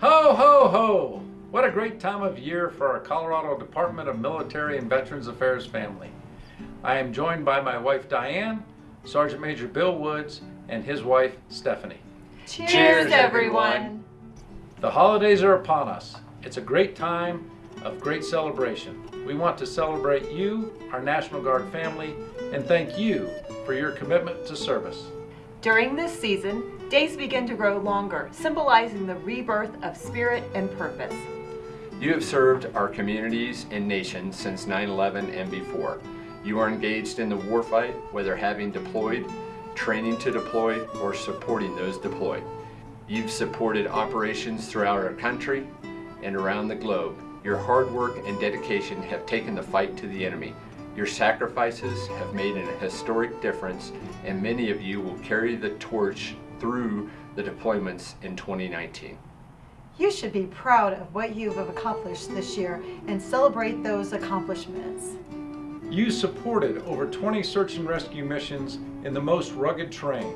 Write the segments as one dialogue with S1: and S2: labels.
S1: Ho, ho, ho! What a great time of year for our Colorado Department of Military and Veterans Affairs family. I am joined by my wife Diane, Sergeant Major Bill Woods, and his wife Stephanie.
S2: Cheers,
S3: Cheers,
S2: everyone.
S3: everyone.
S1: The holidays are upon us. It's a great time of great celebration. We want to celebrate you, our National Guard family, and thank you for your commitment to service.
S2: During this season, days begin to grow longer, symbolizing the rebirth of spirit and purpose.
S3: You have served our communities and nation since 9-11 and before. You are engaged in the warfight, whether having deployed, training to deploy, or supporting those deployed. You've supported operations throughout our country and around the globe. Your hard work and dedication have taken the fight to the enemy. Your sacrifices have made an historic difference, and many of you will carry the torch through the deployments in 2019.
S4: You should be proud of what you have accomplished this year and celebrate those accomplishments.
S1: You supported over 20 search and rescue missions in the most rugged terrain.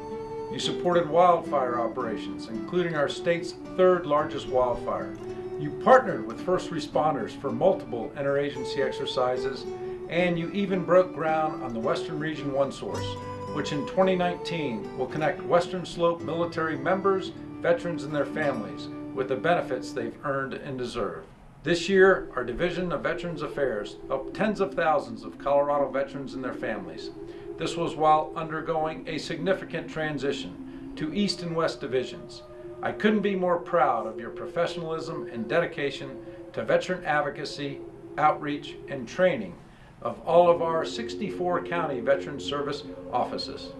S1: You supported wildfire operations, including our state's third largest wildfire. You partnered with first responders for multiple interagency exercises, and you even broke ground on the Western Region One Source, which in 2019 will connect Western Slope military members, veterans, and their families with the benefits they've earned and deserve. This year, our Division of Veterans Affairs helped tens of thousands of Colorado veterans and their families. This was while undergoing a significant transition to East and West divisions. I couldn't be more proud of your professionalism and dedication to veteran advocacy, outreach, and training of all of our 64 county veteran service offices.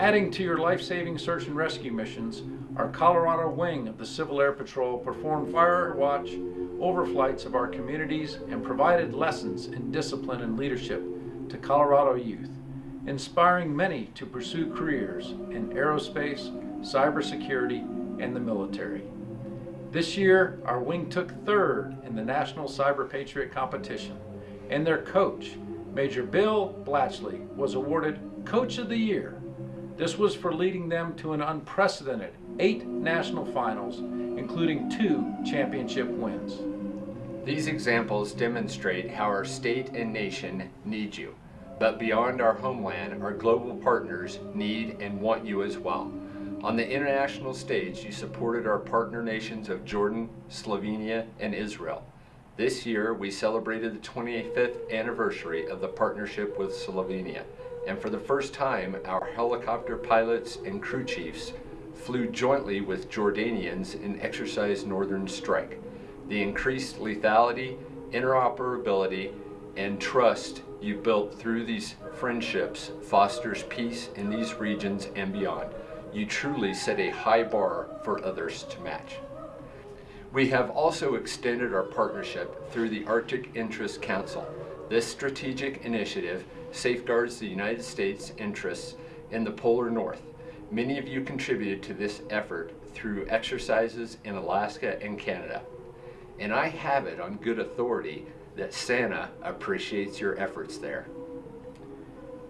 S1: Adding to your life-saving search and rescue missions, our Colorado wing of the Civil Air Patrol performed fire watch overflights of our communities and provided lessons in discipline and leadership to Colorado youth, inspiring many to pursue careers in aerospace, cybersecurity, and the military. This year, our wing took third in the National Cyber Patriot competition, and their coach, Major Bill Blatchley, was awarded Coach of the Year. This was for leading them to an unprecedented eight national finals, including two championship wins.
S3: These examples demonstrate how our state and nation need you. But beyond our homeland, our global partners need and want you as well. On the international stage, you supported our partner nations of Jordan, Slovenia, and Israel. This year, we celebrated the 25th anniversary of the partnership with Slovenia. And for the first time, our helicopter pilots and crew chiefs flew jointly with Jordanians in Exercise Northern Strike. The increased lethality, interoperability, and trust you built through these friendships fosters peace in these regions and beyond. You truly set a high bar for others to match. We have also extended our partnership through the Arctic Interest Council. This strategic initiative safeguards the United States' interests in the polar north. Many of you contributed to this effort through exercises in Alaska and Canada. And I have it on good authority that Santa appreciates your efforts there.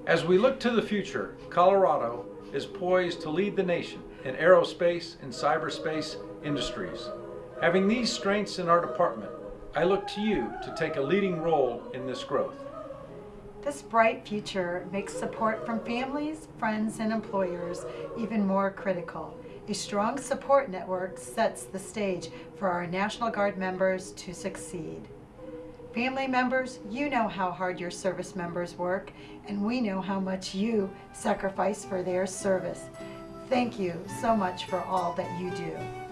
S1: As we look to the future, Colorado is poised to lead the nation in aerospace and cyberspace industries. Having these strengths in our department, I look to you to take a leading role in this growth.
S4: This bright future makes support from families, friends, and employers even more critical. A strong support network sets the stage for our National Guard members to succeed. Family members, you know how hard your service members work, and we know how much you sacrifice for their service. Thank you so much for all that you do.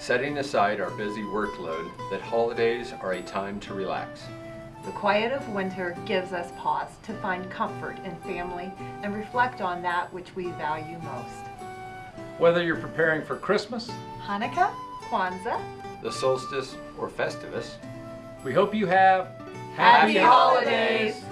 S3: Setting aside our busy workload, that holidays are a time to relax.
S2: The quiet of winter gives us pause to find comfort in family and reflect on that which we value most.
S1: Whether you're preparing for Christmas,
S4: Hanukkah,
S2: Kwanzaa,
S3: The solstice or Festivus,
S1: we hope you have
S2: Happy Holidays!